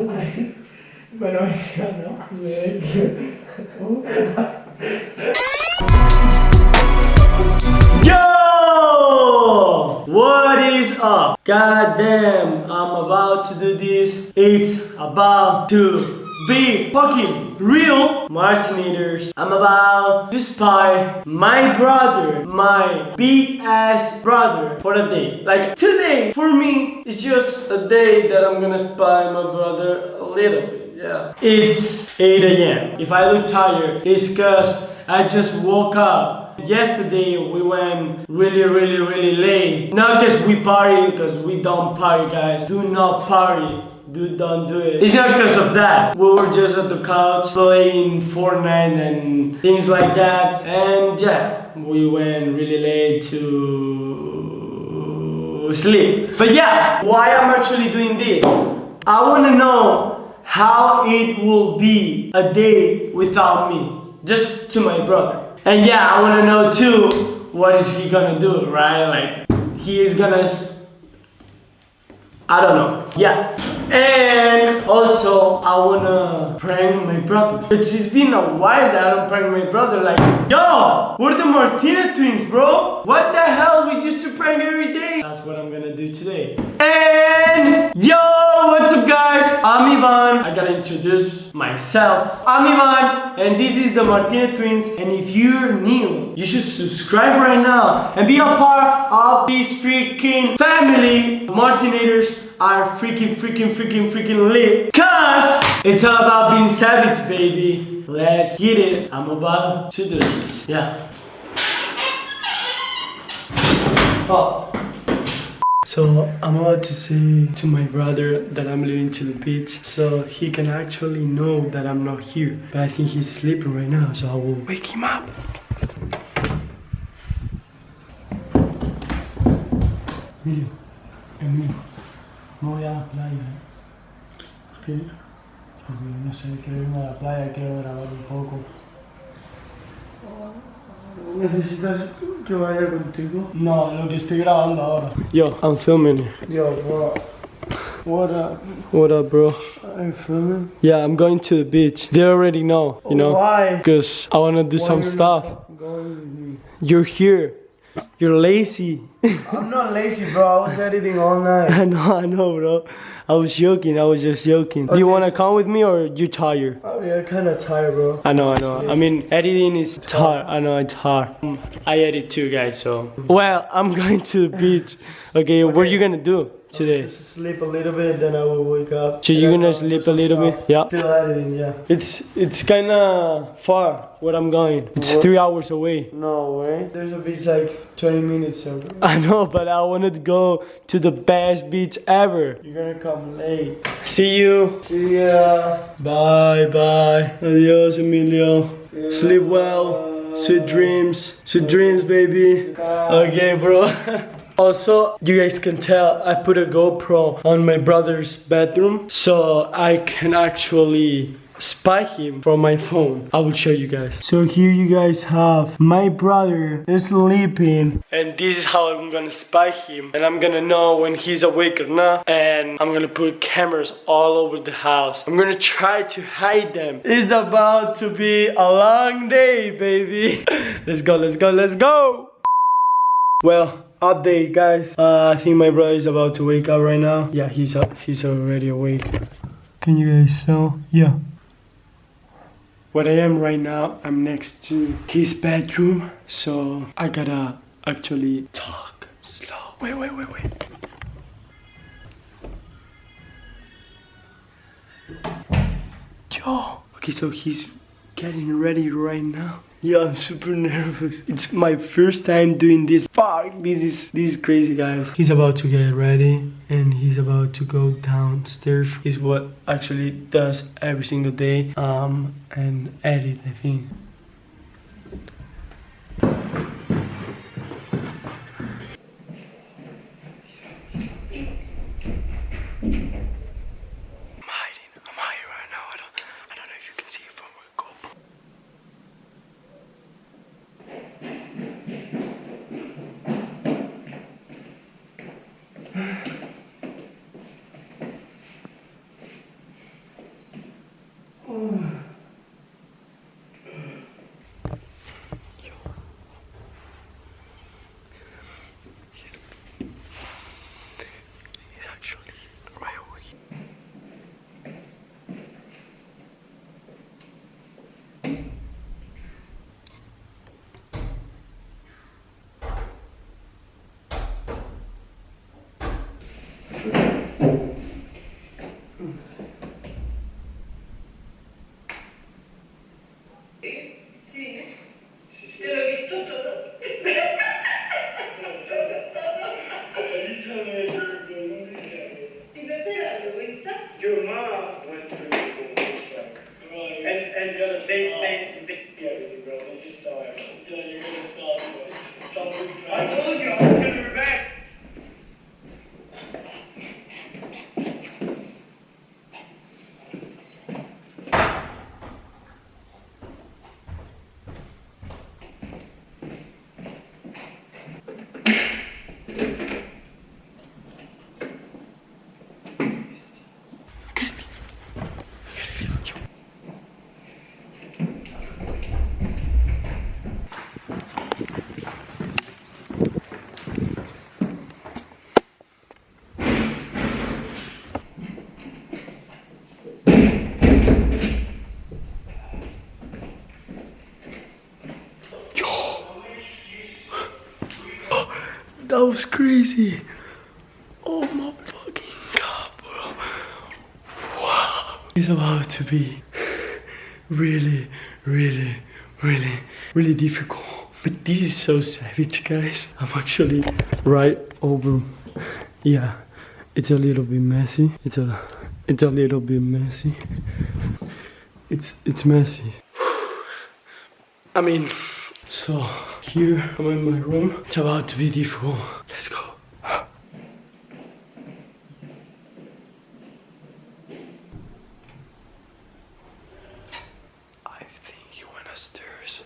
¿no? Yo! What is up? God damn, I'm about to do this. It's about to be fucking real Martinators. I'm about to spy my brother, my big ass brother for a day. Like today, for me, is just a day that I'm gonna spy my brother a little bit. Yeah. It's 8 a.m. If I look tired, it's cause I just woke up. Yesterday we went really really really late. Not cause we party, cause we don't party guys. Do not party. Do don't do it. It's not because of that. We were just at the couch playing Fortnite and things like that. And yeah, we went really late to sleep. But yeah, why I'm actually doing this? I wanna know how it will be a day without me. Just to my brother. And yeah, I wanna know too, what is he gonna do, right? Like, he is gonna I don't know. Yeah. And also, I wanna prank my brother. It's, been a while that I don't prank my brother. Like, yo, we're the Martinez twins, bro. What the hell? We used to prank every day. That's what I'm gonna do today. And yo, what's up, guys? I'm Ivan. I gotta introduce myself. I'm Ivan, and this is the Martinez twins. And if you're new, you should subscribe right now and be a part of this freaking family. Martinators are freaking, freaking, freaking, freaking lit. Cause it's all about being savage, baby. Let's get it. I'm about to do this. Yeah. Oh. So I'm about to say to my brother that I'm leaving to the beach so he can actually know that I'm not here. But I think he's sleeping right now so I will wake him up. Emilio, Emilio, no voy a la playa. ¿eh? ¿Por qué? Porque no sé, quiero irme a la playa, quiero grabar un poco. ¿Necesitas que vaya contigo? No, lo que estoy grabando ahora. Yo, I'm filming. Yo, bro. What up? What up, bro? I'm filming. Yeah, I'm going to the beach. They already know, you know. Why? Because I want to do some stuff. Going with me. You're here. You're lazy. I'm not lazy, bro. I was editing all night. I know, I know, bro. I was joking. I was just joking. Do you want to so- come with me or you tired? Oh, yeah, kind of tired, bro. I know, I know. I mean, editing is hard. I know it's hard. I edit too, guys. So, well, I'm going to the beach. Okay, what are you gonna do today? Just sleep a little bit, then I will wake up. So you're gonna sleep a little stuff. bit? Yeah. Still editing, yeah. It's it's kind of far where I'm going. It's What? three hours away. No way. There's a beach like 20 minutes away. I know, but I wanted to go to the best beach ever. You're gonna come late. See you. Yeah. Bye bye. Adios, Emilio. Sleep well. Sweet dreams. Sweet dreams, baby. Okay, bro. Also, you guys can tell I put a GoPro on my brother's bedroom so I can actually spy him from my phone. I will show you guys. So here you guys have my brother sleeping and this is how I'm gonna spy him and I'm gonna know when he's awake or not and I'm gonna put cameras all over the house. I'm gonna try to hide them. It's about to be a long day, baby. let's go, let's go, let's go. Well, update guys. Uh, I think my brother is about to wake up right now. Yeah, he's up. He's already awake. Can you guys tell? Yeah. What I am right now, I'm next to his bedroom, so I gotta actually talk slow. Wait, wait, wait, wait. Yo. Okay, so he's getting ready right now. Yeah, I'm super nervous. It's my first time doing this. Fuck, this is this is crazy, guys. He's about to get ready and he's about to go downstairs. Is what actually does every single day. Um, and edit, I think. went through. And, and the same thing That was crazy. Oh my fucking god, bro. Wow. It's about to be really, really, really, really difficult. But this is so savage, guys. I'm actually right over. Yeah, it's a little bit messy. It's a, it's a little bit messy. It's it's messy. I mean, so here I'm in my room. It's about to be difficult. Let's go. I think he went upstairs.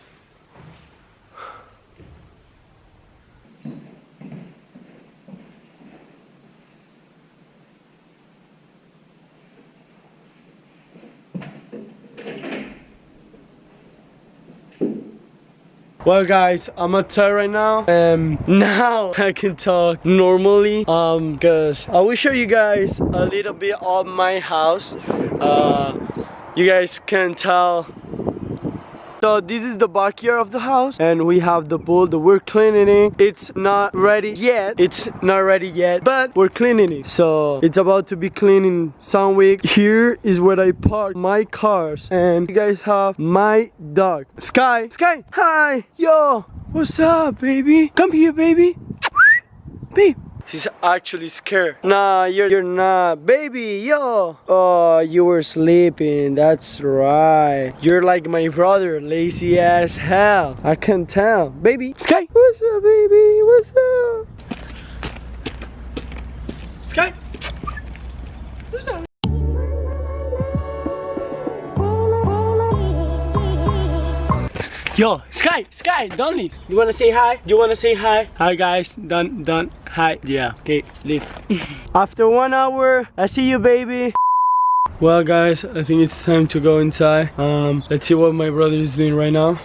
Well guys, I'm outside right now and now I can talk normally um cuz I will show you guys a little bit of my house. Uh you guys can tell so this is the backyard of the house and we have the pool that we're cleaning it. It's not ready yet. It's not ready yet, but we're cleaning it. So it's about to be cleaned in some week. Here is where I park my cars and you guys have my dog. Sky, Sky, hi, yo, what's up, baby? Come here, baby. Babe. He's actually scared. Nah, you're, you're not. Baby, yo. Oh, you were sleeping. That's right. You're like my brother, lazy as hell. I can tell. Baby. Sky. What's up, baby? What's up? Sky. What's up? Yo, Sky, Sky, don't leave. You wanna say hi? You wanna say hi? Hi guys, done, done, hi. Yeah, okay, leave. After one hour, I see you, baby. Well, guys, I think it's time to go inside. Um, let's see what my brother is doing right now.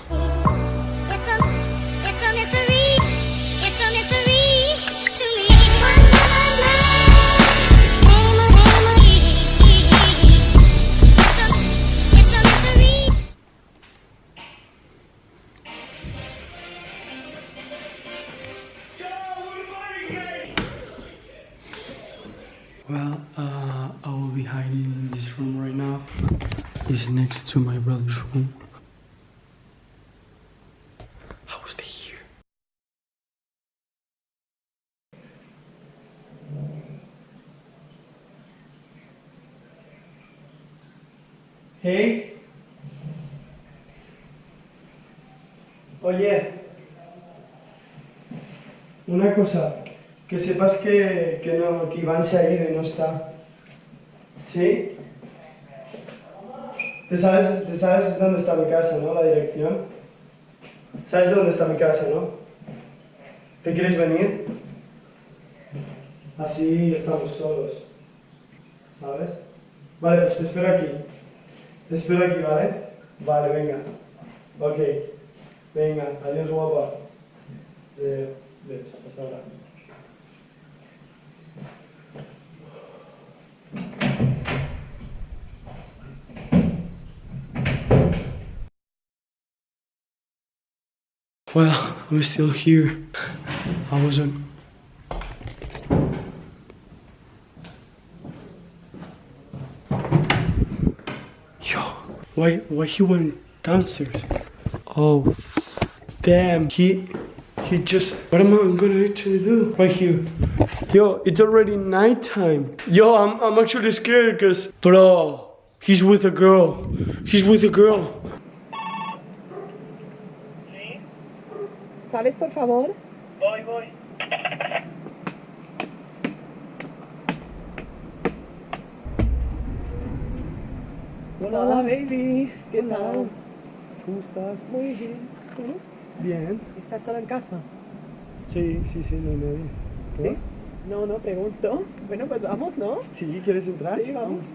Hey. Oye. Una cosa. Que sepas que, que, no, que Iván se ha ido y no está. ¿Sí? ¿Te sabes, ¿Te sabes dónde está mi casa, no? La dirección. ¿Sabes dónde está mi casa, no? ¿Te quieres venir? Así estamos solos. ¿Sabes? Vale, pues te espero aquí. Te espero aquí, ¿vale? Vale, venga. Ok. Venga, adiós guapa. Eh, hasta ahora. Well, I'm still here. I wasn't. Why, why he went downstairs? Oh, damn, he, he just. What am I gonna actually do? Right here. Yo, it's already nighttime. Yo, I'm, I'm actually scared because, bro, he's with a girl. He's with a girl. ¿Sales, por favor? Voy, voy. Hola, baby. ¿Qué tal? ¿Cómo estás? Muy bien. ¿Tú? Bien. ¿Estás solo en casa? Sí, sí, sí, no hay nadie. ¿Tú? ¿Sí? No, no, pregunto. Bueno, pues vamos, ¿no? Sí, ¿quieres entrar? Sí, vamos.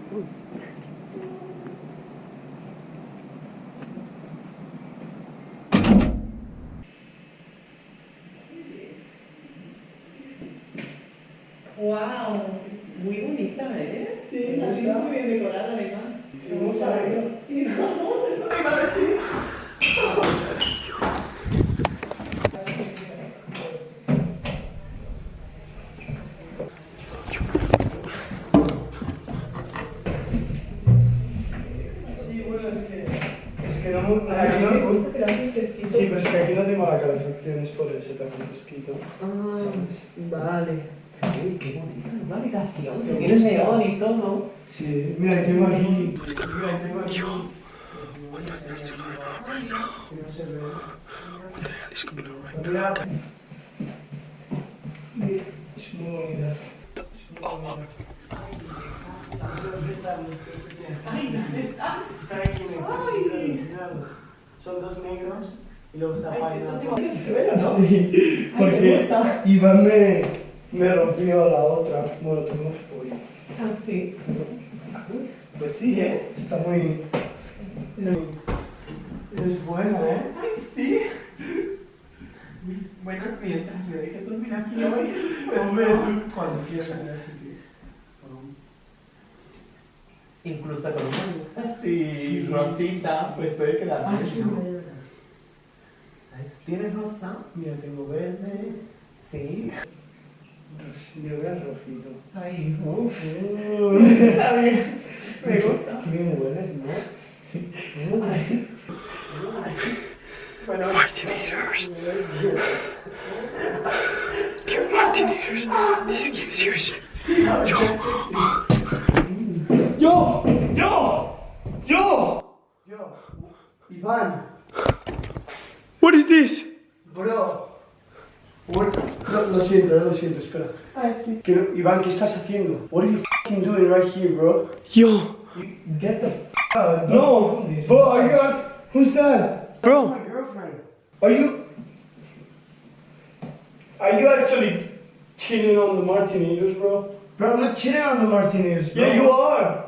What the hell is going on right now? What the hell is Son dos negros y luego está Ay, ¿no? Sí, porque Iván me, me rompió la otra. Bueno, tuvimos pollo. Ah, sí. Pues sí, ¿eh? Está muy... Es buena, ¿eh? Ay, sí. Bueno, mientras me dejes dormir aquí hoy. Pues Hombre, no. tú cuando quieras. Incluso con una así, Sí. rosita, pues puede quedar bien, sí. ¿Tienes rosa? Mira, tengo verde. Sí. Vea el rojito. Ay, uff. Uh, Está bien. Me gusta. Qué bien hueles, ¿no? Sí. Ay. Bueno, Martinators. Dear Martinators, this gives you. ¡Yo! ¡Yo! ¡Yo! Yo. Iván. What is this? Bro. What? Lo, lo siento, lo siento, espera. ay, sí. Que no- Iván, ¿qué estás haciendo? What are you fucking doing right here, bro? Yo, Get the f out. No, bro, are you not? Who's that? Bro. That's my girlfriend. Are you? Are you actually cheating on the Martinez, bro? Bro, I'm not cheating on the Martinez. Bro. Yeah, you are.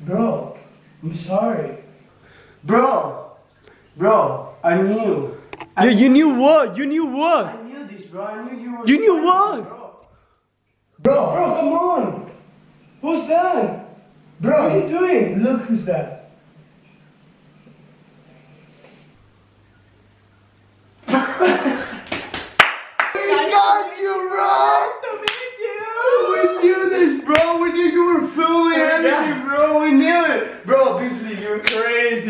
Bro, I'm sorry. Bro, bro, I knew. yeah, you knew what? You knew what? I knew this, bro. I knew you were. You knew what? Bro, bro, bro come on. Who's that? Bro, what are you doing? Look who's that. got you, bro. We knew this, bro. We knew you were filming everything, bro. We knew it, bro. Obviously, you're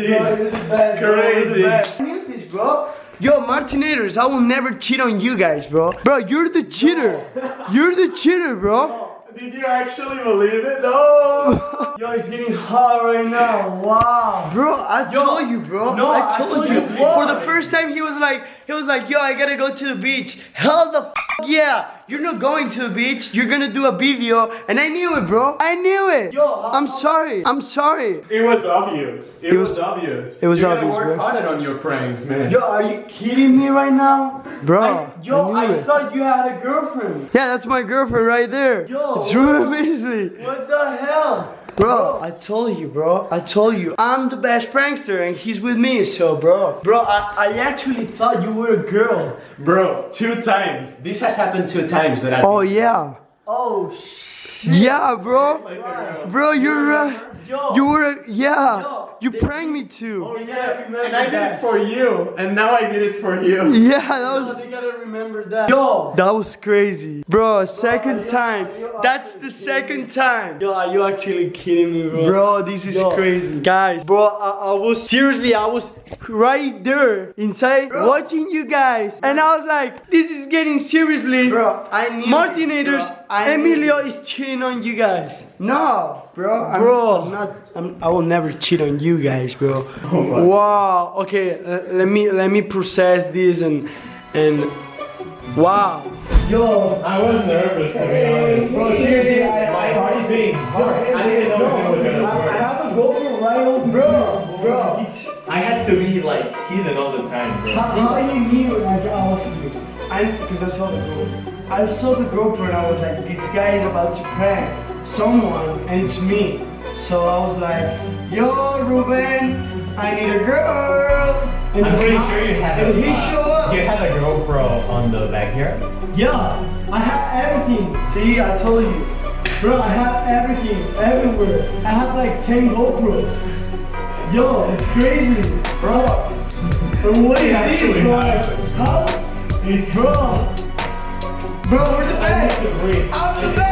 crazy. Bro, you're the best, bro. You're the Crazy. best. I this, bro. Yo, Martinators, I will never cheat on you guys, bro. Bro, you're the cheater. You're the cheater, bro. Did you actually believe it? No. Yo, it's getting hot right now. Wow. Bro, I told you, bro. no, I I told, told you. you For the first time, he was like, he was like, yo, I gotta go to the beach. Hell the f- yeah. You're not going to the beach. You're gonna do a video, and I knew it, bro. I knew it. Yo, how- I'm sorry. I'm sorry. It was obvious. It, It was, was- obvious. it was you obvious, work bro. harder on your pranks, man. Yo, are you kidding me right now? Bro, I, yo, I I, thought you had a girlfriend. Yeah, that's my girlfriend right there. Yo, it's Beasley. What the hell? Bro, I told you, bro. I told you. I'm the best prankster, and he's with me, so, bro. Bro, I, I actually thought you were a girl. Bro, two times. This has happened two times that I. Oh, yeah. Oh, shit. Yeah, bro. Like. Bro, you're uh, Yo. you were yeah. Yo, You pranked me too. Oh, yeah, And I did that. it for you, and now I did it for you. Yeah, that Yo, was they gotta remember that. Yo. that was crazy, bro. Second you- time. That's the second time. Yo, are you actually kidding me, bro? Bro, this is Yo. crazy. Guys, bro, I, I was seriously, I was right there inside watching you guys. And I was like, this is getting seriously. Bro, I knew Martinators, this. I knew Emilio this. is cheating on you guys. No, bro. I'm, Bro. I'm not. I'm, I will never cheat on you guys, bro. Oh wow. Okay, let me let me process this and and wow. Yo. I was nervous to be honest. Bro, seriously, I, My I, heart is beating hard. I didn't know if it was gonna I, I have a GoPro right over Bro, bro. It's, I had to be like hidden all the time, bro. how, how you knew like I was you? I because I saw the GoPro. I saw the GoPro and I was like, this guy is about to prank someone and it's me. So I was like, yo, Ruben, I need a girl. And I'm pretty sure you had And a, he uh, showed up. You had a GoPro on the back here? Yeah, I have everything. See, I told you. Bro, I have everything, everywhere. I have like 10 GoPros. Yo, it's crazy. Bro, bro what is bro? happened. How? Bro, bro, we're the best. I'm the